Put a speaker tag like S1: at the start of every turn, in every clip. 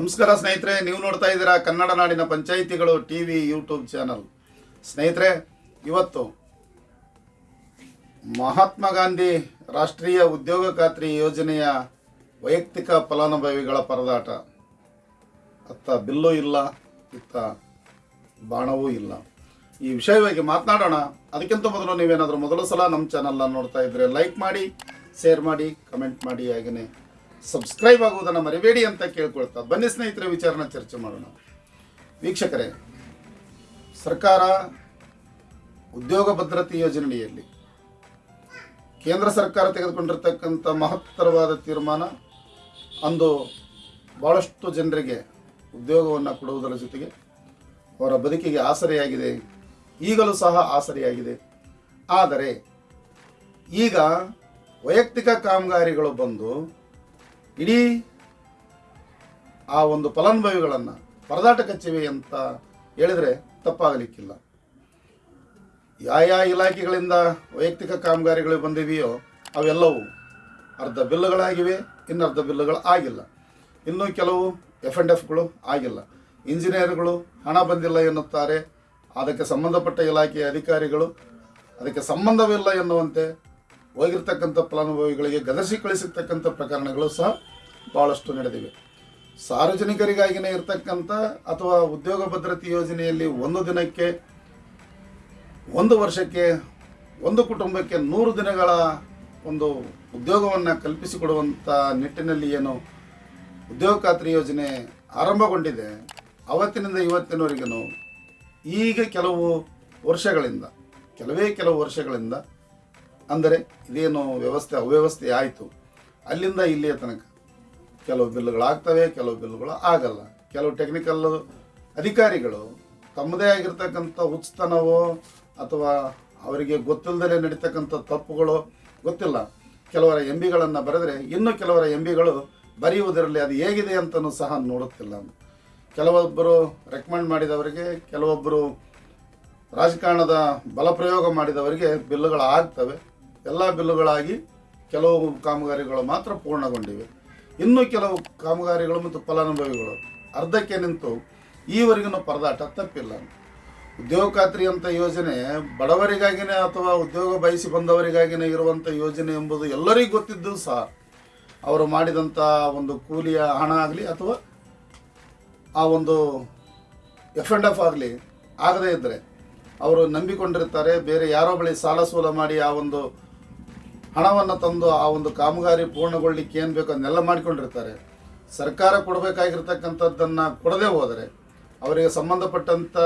S1: ನಮಸ್ಕಾರ ಸ್ನೇಹಿತರೆ, ನೀವು ನೋಡ್ತಾ ಇದ್ದೀರಾ ಕನ್ನಡ ನಾಡಿನ ಪಂಚಾಯಿತಿಗಳು ಟಿ ವಿ ಯೂಟ್ಯೂಬ್ ಚಾನಲ್. ಸ್ನೇಹಿತರೆ, ಇವತ್ತು ಮಹಾತ್ಮ ಗಾಂಧಿ ರಾಷ್ಟ್ರೀಯ ಉದ್ಯೋಗ ಖಾತ್ರಿ ಯೋಜನೆಯ ವೈಯಕ್ತಿಕ ಫಲಾನುಭವಿಗಳ ಪರದಾಟ. ಅತ್ತ ಬಿಲ್ಲು ಇಲ್ಲ, ಇತ್ತ ಬಾಣವೂ ಇಲ್ಲ. ಈ ವಿಷಯವಾಗಿ ಮಾತನಾಡೋಣ. ಅದಕ್ಕಿಂತ ಮೊದಲು ನೀವೇನಾದರೂ ಮೊದಲ ಸಲ ನಮ್ಮ ಚಾನಲ್ನ ನೋಡ್ತಾ ಇದ್ದರೆ ಲೈಕ್ ಮಾಡಿ, ಶೇರ್ ಮಾಡಿ, ಕಮೆಂಟ್ ಮಾಡಿ ಹಾಗೆಯೇ ಸಬ್ಸ್ಕ್ರೈಬ್ ಆಗುವುದನ್ನು ಮರಿಬೇಡಿ ಅಂತ ಕೇಳ್ಕೊಳ್ತಾ. ಬನ್ನಿ ಸ್ನೇಹಿತರೆ, ವಿಚಾರನ ಚರ್ಚೆ ಮಾಡೋಣ. ವೀಕ್ಷಕರೇ, ಸರ್ಕಾರ ಉದ್ಯೋಗ ಭದ್ರತೆ ಯೋಜನೆಯಲ್ಲಿ ಕೇಂದ್ರ ಸರ್ಕಾರ ತೆಗೆದುಕೊಂಡಿರ್ತಕ್ಕಂಥ ಮಹತ್ತರವಾದ ತೀರ್ಮಾನ ಅಂದು ಭಾಳಷ್ಟು ಜನರಿಗೆ ಉದ್ಯೋಗವನ್ನು ಕೊಡುವುದರ ಜೊತೆಗೆ ಅವರ ಬದುಕಿಗೆ ಆಸರೆಯಾಗಿದೆ. ಈಗಲೂ ಸಹ ಆಸರೆಯಾಗಿದೆ. ಆದರೆ ಈಗ ವೈಯಕ್ತಿಕ ಕಾಮಗಾರಿಗಳು ಬಂದು ಇಡೀ ಆ ಒಂದು ಫಲಾನುಭವಿಗಳನ್ನು ಪರದಾಟ ಕಚ್ಚಿವೆ ಅಂತ ಹೇಳಿದರೆ ತಪ್ಪಾಗಲಿಕ್ಕಿಲ್ಲ. ಯಾವ ಇಲಾಖೆಗಳಿಂದ ವೈಯಕ್ತಿಕ ಕಾಮಗಾರಿಗಳು ಬಂದಿವೆಯೋ ಅವೆಲ್ಲವೂ ಅರ್ಧ ಬಿಲ್ಲುಗಳಾಗಿವೆ, ಇನ್ನು ಇನ್ನರ್ಧ ಬಿಲ್ಲುಗಳು ಆಗಿಲ್ಲ. ಇನ್ನೂ ಕೆಲವು ಎಫ್ ಆ್ಯಂಡ್ ಎಫ್ಗಳು ಆಗಿಲ್ಲ. ಇಂಜಿನಿಯರ್ಗಳು ಹಣ ಬಂದಿಲ್ಲ ಎನ್ನುತ್ತಾರೆ. ಅದಕ್ಕೆ ಸಂಬಂಧಪಟ್ಟ ಇಲಾಖೆಯ ಅಧಿಕಾರಿಗಳು ಅದಕ್ಕೆ ಸಂಬಂಧವಿಲ್ಲ ಎನ್ನುವಂತೆ ಹೋಗಿರ್ತಕ್ಕಂಥ ಫಲಾನುಭವಿಗಳಿಗೆ ಗದಸಿ ಕಳಿಸಿರ್ತಕ್ಕಂಥ ಪ್ರಕರಣಗಳು ಸಹ ಭಾಳಷ್ಟು ನಡೆದಿವೆ. ಸಾರ್ವಜನಿಕರಿಗಾಗಿನೇ ಇರತಕ್ಕಂಥ ಅಥವಾ ಉದ್ಯೋಗ ಭದ್ರತೆ ಯೋಜನೆಯಲ್ಲಿ ಒಂದು ದಿನಕ್ಕೆ, ಒಂದು ವರ್ಷಕ್ಕೆ, ಒಂದು ಕುಟುಂಬಕ್ಕೆ ನೂರು ದಿನಗಳ ಒಂದು ಉದ್ಯೋಗವನ್ನು ಕಲ್ಪಿಸಿಕೊಡುವಂಥ ನಿಟ್ಟಿನಲ್ಲಿ ಏನು ಉದ್ಯೋಗ ಖಾತ್ರಿ ಯೋಜನೆ ಆರಂಭಗೊಂಡಿದೆ. ಅವತ್ತಿನಿಂದ ಇವತ್ತಿನವರೆಗೂ ಈಗ ಕೆಲವು ವರ್ಷಗಳಿಂದ, ಕೆಲವೇ ಕೆಲವು ವರ್ಷಗಳಿಂದ ಅಂದರೆ ಇದೇನು ವ್ಯವಸ್ಥೆ ಅವ್ಯವಸ್ಥೆ ಆಯಿತು. ಅಲ್ಲಿಂದ ಇಲ್ಲಿಯ ತನಕ ಕೆಲವು ಬಿಲ್ಲುಗಳಾಗ್ತವೆ, ಕೆಲವು ಬಿಲ್ಗಳು ಆಗಲ್ಲ. ಕೆಲವು ಟೆಕ್ನಿಕಲ್ ಅಧಿಕಾರಿಗಳು ತಮ್ಮದೇ ಆಗಿರ್ತಕ್ಕಂಥ ಉಚಿತನವೋ ಅಥವಾ ಅವರಿಗೆ ಗೊತ್ತಿಲ್ಲದೆ ನಡೀತಕ್ಕಂಥ ತಪ್ಪುಗಳು ಗೊತ್ತಿಲ್ಲ. ಕೆಲವರ ಎಂ ಬಿಗಳನ್ನು ಬರೆದರೆ ಇನ್ನೂ ಕೆಲವರ ಎಂ ಬಿಗಳು ಬರೆಯುವುದರಲ್ಲಿ ಅದು ಹೇಗಿದೆ ಅಂತಲೂ ಸಹ ನೋಡುತ್ತಿಲ್ಲ. ಕೆಲವೊಬ್ಬರು ರೆಕಮೆಂಡ್ ಮಾಡಿದವರಿಗೆ, ಕೆಲವೊಬ್ಬರು ರಾಜಕಾರಣದ ಬಲಪ್ರಯೋಗ ಮಾಡಿದವರಿಗೆ ಬಿಲ್ಲುಗಳು ಆಗ್ತವೆ ಎಲ್ಲ ಬಿಲ್ಲುಗಳಾಗಿ ಕೆಲವು ಕಾಮಗಾರಿಗಳು ಮಾತ್ರ ಪೂರ್ಣಗೊಂಡಿವೆ. ಇನ್ನೂ ಕೆಲವು ಕಾಮಗಾರಿಗಳು ಮತ್ತು ಫಲಾನುಭವಿಗಳು ಅರ್ಧಕ್ಕೆ ನಿಂತು ಈವರೆಗಿನ ಪರದಾಟ ತಪ್ಪಿಲ್ಲ. ಉದ್ಯೋಗ ಖಾತ್ರಿ ಅಂತ ಯೋಜನೆ ಬಡವರಿಗಾಗಿನೇ ಅಥವಾ ಉದ್ಯೋಗ ಬಯಸಿ ಬಂದವರಿಗಾಗಿನೇ ಇರುವಂಥ ಯೋಜನೆ ಎಂಬುದು ಎಲ್ಲರಿಗೂ ಗೊತ್ತಿದ್ದು ಸಹ ಅವರು ಮಾಡಿದಂಥ ಒಂದು ಕೂಲಿಯ ಹಣ ಆಗಲಿ ಅಥವಾ ಆ ಒಂದು ಎಫ್ ಆ್ಯಂಡ್ ಎಫ್ ಆಗಲಿ ಆಗದೇ ಇದ್ದರೆ ಅವರು ನಂಬಿಕೊಂಡಿರ್ತಾರೆ. ಬೇರೆ ಯಾರೋ ಬಳಿ ಸಾಲ ಸೂಲ ಮಾಡಿ ಆ ಒಂದು ಹಣವನ್ನು ತಂದು ಆ ಒಂದು ಕಾಮಗಾರಿ ಪೂರ್ಣಗೊಳ್ಳಿಕ್ಕೆ ಏನು ಬೇಕೋ ಅದನ್ನೆಲ್ಲ ಮಾಡಿಕೊಂಡಿರ್ತಾರೆ. ಸರ್ಕಾರ ಕೊಡಬೇಕಾಗಿರ್ತಕ್ಕಂಥದ್ದನ್ನು ಕೊಡದೇ ಹೋದರೆ, ಅವರಿಗೆ ಸಂಬಂಧಪಟ್ಟಂಥ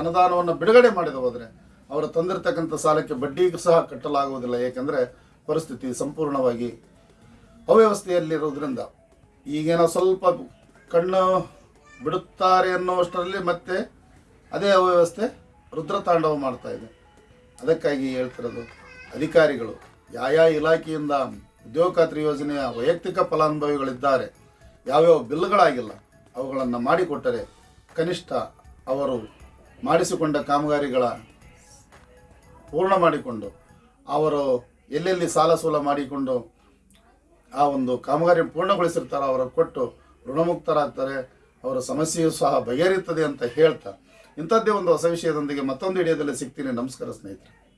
S1: ಅನುದಾನವನ್ನು ಬಿಡುಗಡೆ ಮಾಡಿದ ಹೋದರೆ, ಅವರು ತಂದಿರತಕ್ಕಂಥ ಸಾಲಕ್ಕೆ ಬಡ್ಡಿಗೂ ಸಹ ಕಟ್ಟಲಾಗುವುದಿಲ್ಲ. ಏಕೆಂದರೆ ಪರಿಸ್ಥಿತಿ ಸಂಪೂರ್ಣವಾಗಿ ಅವ್ಯವಸ್ಥೆಯಲ್ಲಿರೋದ್ರಿಂದ ಈಗೇನೋ ಸ್ವಲ್ಪ ಕಣ್ಣು ಬಿಡುತ್ತಾರೆ ಅನ್ನುವಷ್ಟರಲ್ಲಿ ಮತ್ತೆ ಅದೇ ಅವ್ಯವಸ್ಥೆ ರುದ್ರತಾಂಡವ ಮಾಡ್ತಾ ಇದೆ. ಅದಕ್ಕಾಗಿ ಹೇಳ್ತಿರೋದು ಅಧಿಕಾರಿಗಳು. ಯಾವ ಇಲಾಖೆಯಿಂದ ಉದ್ಯೋಗ ಖಾತ್ರಿ ಯೋಜನೆಯ ವೈಯಕ್ತಿಕ ಫಲಾನುಭವಿಗಳಿದ್ದಾರೆ, ಯಾವ್ಯಾವ ಬಿಲ್ಗಳಾಗಿಲ್ಲ, ಅವುಗಳನ್ನು ಮಾಡಿಕೊಟ್ಟರೆ ಕನಿಷ್ಠ ಅವರು ಮಾಡಿಸಿಕೊಂಡ ಕಾಮಗಾರಿಗಳ ಪೂರ್ಣ ಮಾಡಿಕೊಂಡು, ಅವರು ಎಲ್ಲೆಲ್ಲಿ ಸಾಲ ಸೂಲ ಮಾಡಿಕೊಂಡು ಆ ಒಂದು ಕಾಮಗಾರಿ ಪೂರ್ಣಗೊಳಿಸಿರ್ತಾರೋ ಅವರ ಕೊಟ್ಟು ಋಣಮುಕ್ತರಾಗ್ತಾರೆ, ಅವರ ಸಮಸ್ಯೆಯು ಸಹ ಬಗೆಹರಿಯುತ್ತದೆ ಅಂತ ಹೇಳ್ತಾ, ಇಂಥದ್ದೇ ಒಂದು ಹೊಸ ವಿಷಯದೊಂದಿಗೆ ಮತ್ತೊಂದು ವಿಡಿಯೋದಲ್ಲಿ ಸಿಗ್ತೀನಿ. ನಮಸ್ಕಾರ ಸ್ನೇಹಿತರೆ.